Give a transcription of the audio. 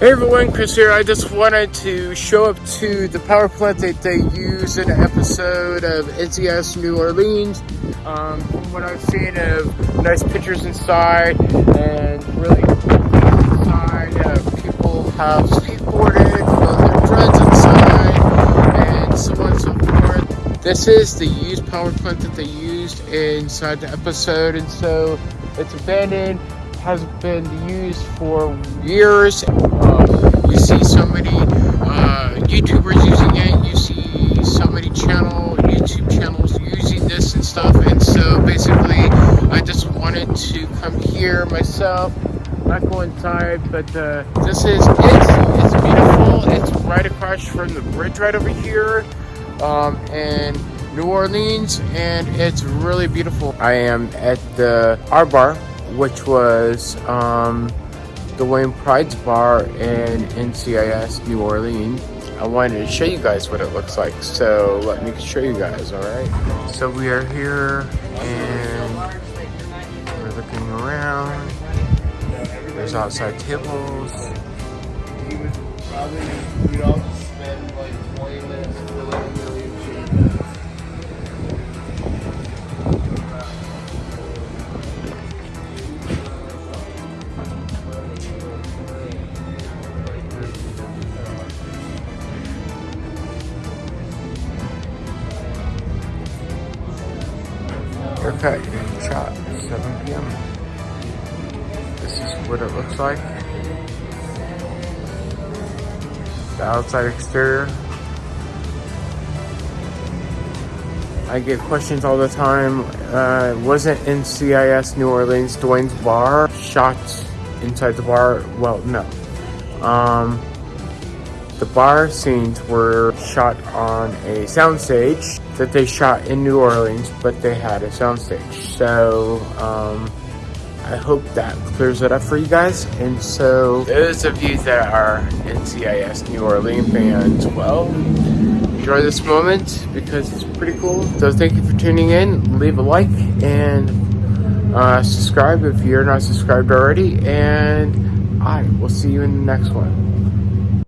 Hey everyone, Chris here. I just wanted to show up to the power plant that they use in an episode of NCIS New Orleans. Um, from what I've seen of nice pictures inside and really inside, uh, people have skateboarded, their friends inside, and so on and so forth. This is the used power plant that they used inside the episode, and so it's abandoned has been used for years. Uh, you see so many uh, YouTubers using it. You see so many channel YouTube channels using this and stuff. And so basically, I just wanted to come here myself. Not go inside, but uh, this is it's it's beautiful. It's right across from the bridge right over here, um, and New Orleans, and it's really beautiful. I am at the R Bar which was um, Dwayne Pride's Bar in NCIS New Orleans. I wanted to show you guys what it looks like, so let me show you guys, alright? So we are here and we're looking around. There's outside tables. Okay, shot 7 p.m. This is what it looks like. The outside exterior. I get questions all the time. Uh, wasn't NCIS New Orleans Dwayne's bar shot inside the bar? Well, no. Um, the bar scenes were shot on a soundstage that they shot in New Orleans, but they had a soundstage. So um, I hope that clears it up for you guys. And so those of you that are NCIS New Orleans fans, well, enjoy this moment because it's pretty cool. So thank you for tuning in. Leave a like and uh, subscribe if you're not subscribed already. And I will see you in the next one.